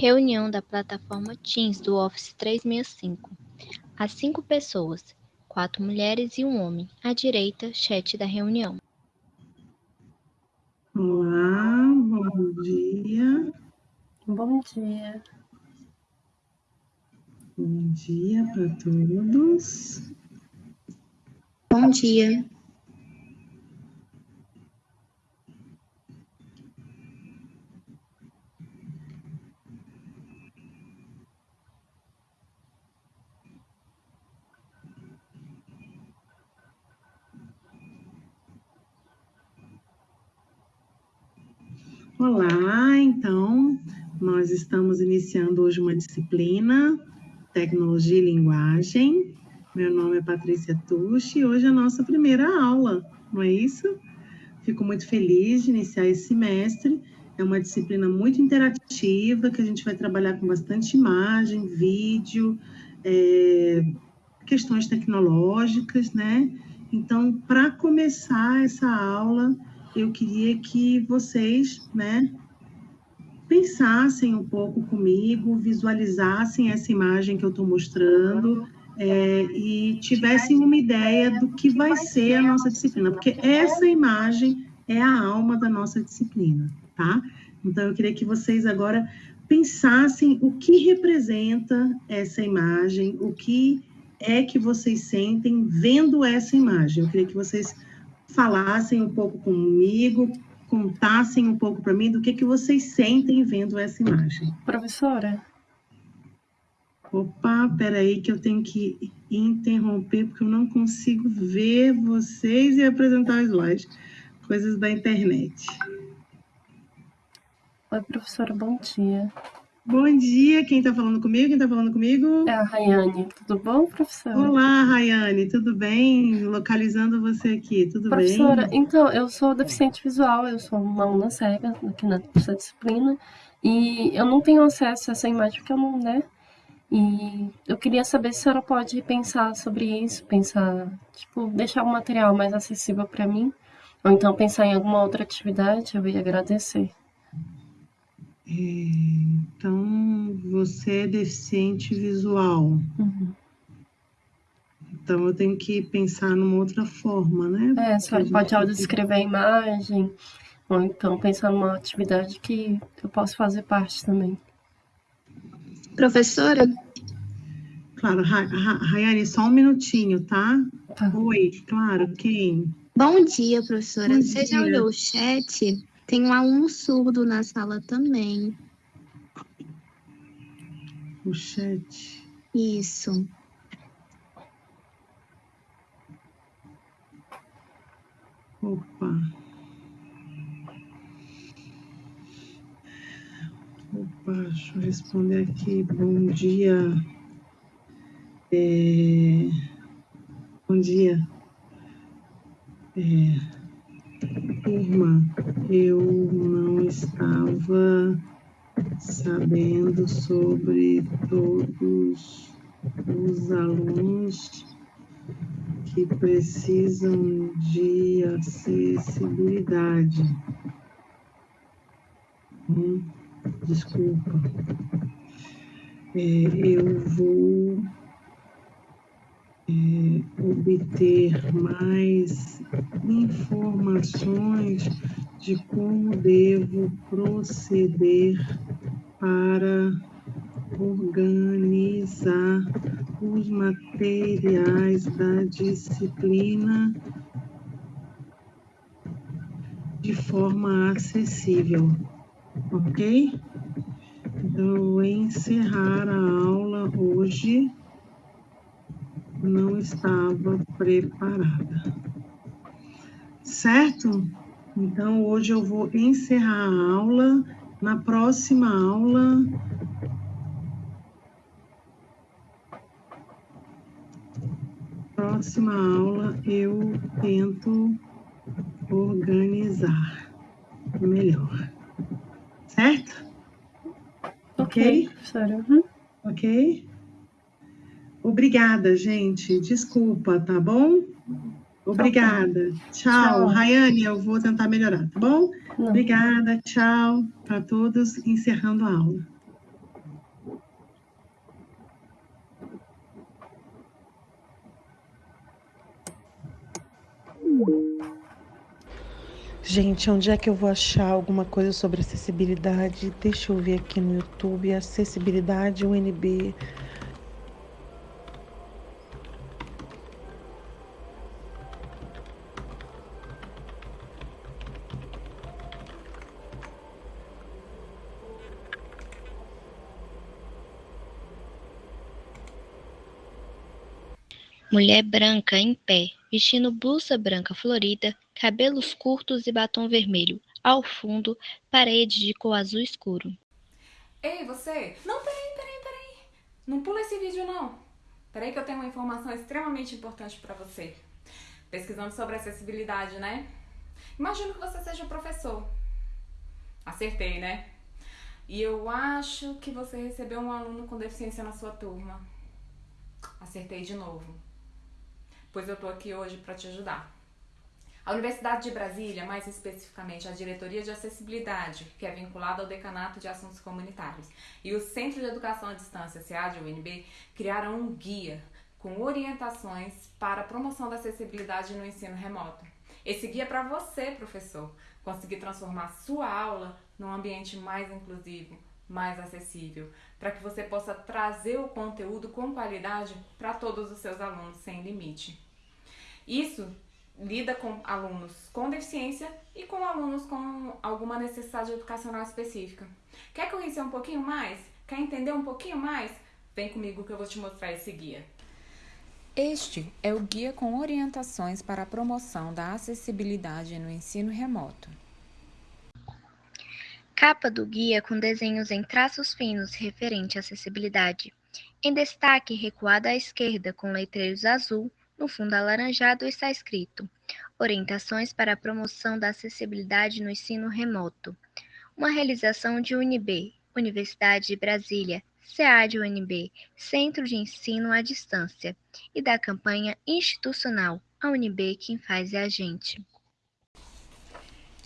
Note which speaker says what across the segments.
Speaker 1: Reunião da plataforma Teams do Office 365. Há cinco pessoas, quatro mulheres e um homem. À direita, chat da reunião.
Speaker 2: Olá, bom dia.
Speaker 3: Bom dia.
Speaker 2: Bom dia para todos.
Speaker 1: Bom dia.
Speaker 2: Olá, então, nós estamos iniciando hoje uma disciplina, Tecnologia e Linguagem. Meu nome é Patrícia Tucci e hoje é a nossa primeira aula, não é isso? Fico muito feliz de iniciar esse semestre. É uma disciplina muito interativa, que a gente vai trabalhar com bastante imagem, vídeo, é, questões tecnológicas, né? Então, para começar essa aula, eu queria que vocês, né, pensassem um pouco comigo, visualizassem essa imagem que eu estou mostrando é, e tivessem uma ideia do que vai ser a nossa disciplina, porque essa imagem é a alma da nossa disciplina, tá? Então, eu queria que vocês agora pensassem o que representa essa imagem, o que é que vocês sentem vendo essa imagem. Eu queria que vocês falassem um pouco comigo, contassem um pouco para mim do que, que vocês sentem vendo essa imagem.
Speaker 3: Professora?
Speaker 2: Opa, peraí que eu tenho que interromper, porque eu não consigo ver vocês e apresentar os slides. Coisas da internet.
Speaker 3: Oi, professora, bom dia.
Speaker 2: Bom dia, quem está falando comigo? Quem está falando comigo?
Speaker 3: É a Rayane. Tudo bom, professora?
Speaker 2: Olá, Rayane, tudo bem? Localizando você aqui, tudo
Speaker 3: professora,
Speaker 2: bem?
Speaker 3: então, eu sou deficiente visual, eu sou uma aluna cega aqui nessa disciplina, e eu não tenho acesso a essa imagem porque eu não, né? E eu queria saber se a senhora pode pensar sobre isso, pensar, tipo, deixar o material mais acessível para mim, ou então pensar em alguma outra atividade, eu ia agradecer.
Speaker 2: Então, você é deficiente visual.
Speaker 3: Uhum.
Speaker 2: Então, eu tenho que pensar numa outra forma, né?
Speaker 3: É, a senhora pode audiodescrever a imagem, ou então pensar numa atividade que eu posso fazer parte também.
Speaker 1: Professora?
Speaker 2: Claro, Ra Ra Rayane, só um minutinho, tá?
Speaker 3: Tá.
Speaker 2: Oi, claro, quem?
Speaker 4: Bom dia, professora.
Speaker 2: Bom
Speaker 4: Você já
Speaker 2: dia.
Speaker 4: olhou o chat? Tem um aluno surdo na sala também.
Speaker 2: O chat.
Speaker 4: Isso.
Speaker 2: Opa. Opa, deixa eu responder aqui. Bom dia. É, Bom dia. É, Turma, eu não estava sabendo sobre todos os alunos que precisam de acessibilidade. Hum, desculpa. É, eu vou é, obter mais informações de como devo proceder para organizar os materiais da disciplina de forma acessível, ok? Então, eu vou encerrar a aula hoje. Não estava preparada. Certo? Então, hoje eu vou encerrar a aula. Na próxima aula, próxima aula eu tento organizar melhor. Certo? Ok?
Speaker 3: professora. Uhum.
Speaker 2: Ok? Obrigada, gente. Desculpa, tá bom? Obrigada. Tchau.
Speaker 3: tchau.
Speaker 2: Rayane, eu vou tentar melhorar, tá bom?
Speaker 3: Não.
Speaker 2: Obrigada, tchau para todos, encerrando a aula. Gente, onde é que eu vou achar alguma coisa sobre acessibilidade? Deixa eu ver aqui no YouTube, acessibilidade UNB.
Speaker 1: Mulher branca em pé, vestindo blusa branca florida, cabelos curtos e batom vermelho. Ao fundo, parede de cor azul escuro.
Speaker 5: Ei, você! Não, peraí, peraí, peraí. Não pula esse vídeo, não. Peraí que eu tenho uma informação extremamente importante para você. Pesquisando sobre acessibilidade, né? Imagino que você seja professor. Acertei, né? E eu acho que você recebeu um aluno com deficiência na sua turma. Acertei de novo pois eu estou aqui hoje para te ajudar. A Universidade de Brasília, mais especificamente a Diretoria de Acessibilidade, que é vinculada ao Decanato de Assuntos Comunitários, e o Centro de Educação à Distância, SEAD, UNB, criaram um guia com orientações para a promoção da acessibilidade no ensino remoto. Esse guia é para você, professor, conseguir transformar sua aula num ambiente mais inclusivo, mais acessível, para que você possa trazer o conteúdo com qualidade para todos os seus alunos sem limite. Isso lida com alunos com deficiência e com alunos com alguma necessidade educacional específica. Quer conhecer um pouquinho mais? Quer entender um pouquinho mais? Vem comigo que eu vou te mostrar esse guia.
Speaker 6: Este é o guia com orientações para a promoção da acessibilidade no ensino remoto.
Speaker 1: Capa do guia com desenhos em traços finos referente à acessibilidade. Em destaque, recuado à esquerda, com letreiros azul, no fundo alaranjado está escrito: Orientações para a promoção da acessibilidade no ensino remoto. Uma realização de UNB, Universidade de Brasília, SEAD UNB, Centro de Ensino à Distância, e da campanha institucional A UNB quem faz é a gente.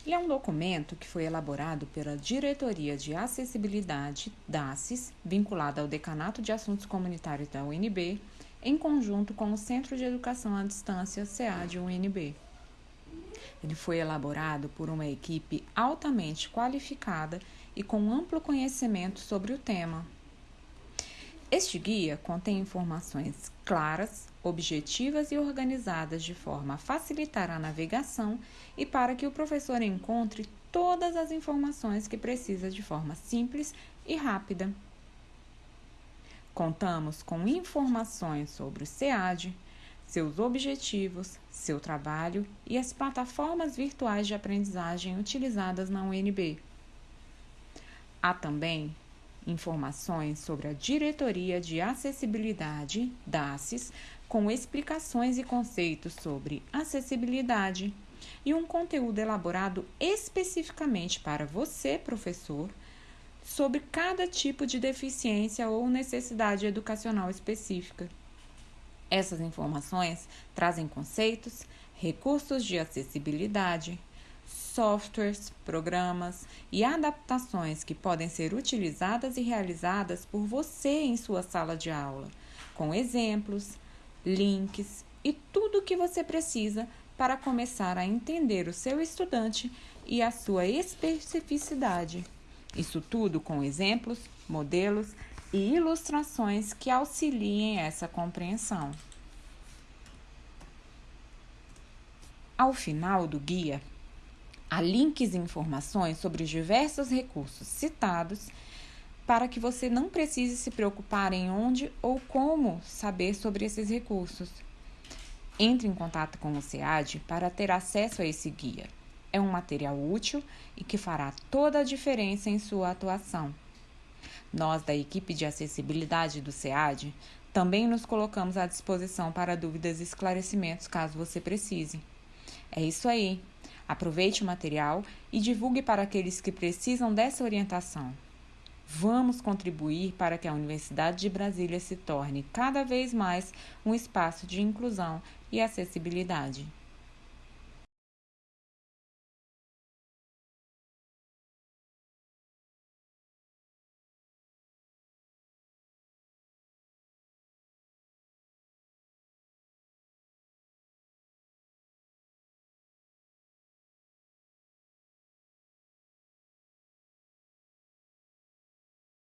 Speaker 6: Ele é um documento que foi elaborado pela Diretoria de Acessibilidade, DACES, vinculada ao Decanato de Assuntos Comunitários da UNB, em conjunto com o Centro de Educação à Distância, SEAD UNB. Ele foi elaborado por uma equipe altamente qualificada e com amplo conhecimento sobre o tema. Este guia contém informações claras, objetivas e organizadas de forma a facilitar a navegação e para que o professor encontre todas as informações que precisa de forma simples e rápida. Contamos com informações sobre o SEAD, seus objetivos, seu trabalho e as plataformas virtuais de aprendizagem utilizadas na UNB. Há também informações sobre a Diretoria de Acessibilidade, DACES, com explicações e conceitos sobre acessibilidade e um conteúdo elaborado especificamente para você, professor, sobre cada tipo de deficiência ou necessidade educacional específica. Essas informações trazem conceitos, recursos de acessibilidade, softwares, programas e adaptações que podem ser utilizadas e realizadas por você em sua sala de aula, com exemplos, links e tudo o que você precisa para começar a entender o seu estudante e a sua especificidade. Isso tudo com exemplos, modelos e ilustrações que auxiliem essa compreensão. Ao final do guia, há links e informações sobre os diversos recursos citados para que você não precise se preocupar em onde ou como saber sobre esses recursos. Entre em contato com o SEAD para ter acesso a esse guia. É um material útil e que fará toda a diferença em sua atuação. Nós, da equipe de acessibilidade do SEAD, também nos colocamos à disposição para dúvidas e esclarecimentos caso você precise. É isso aí. Aproveite o material e divulgue para aqueles que precisam dessa orientação. Vamos contribuir para que a Universidade de Brasília se torne cada vez mais um espaço de inclusão e acessibilidade.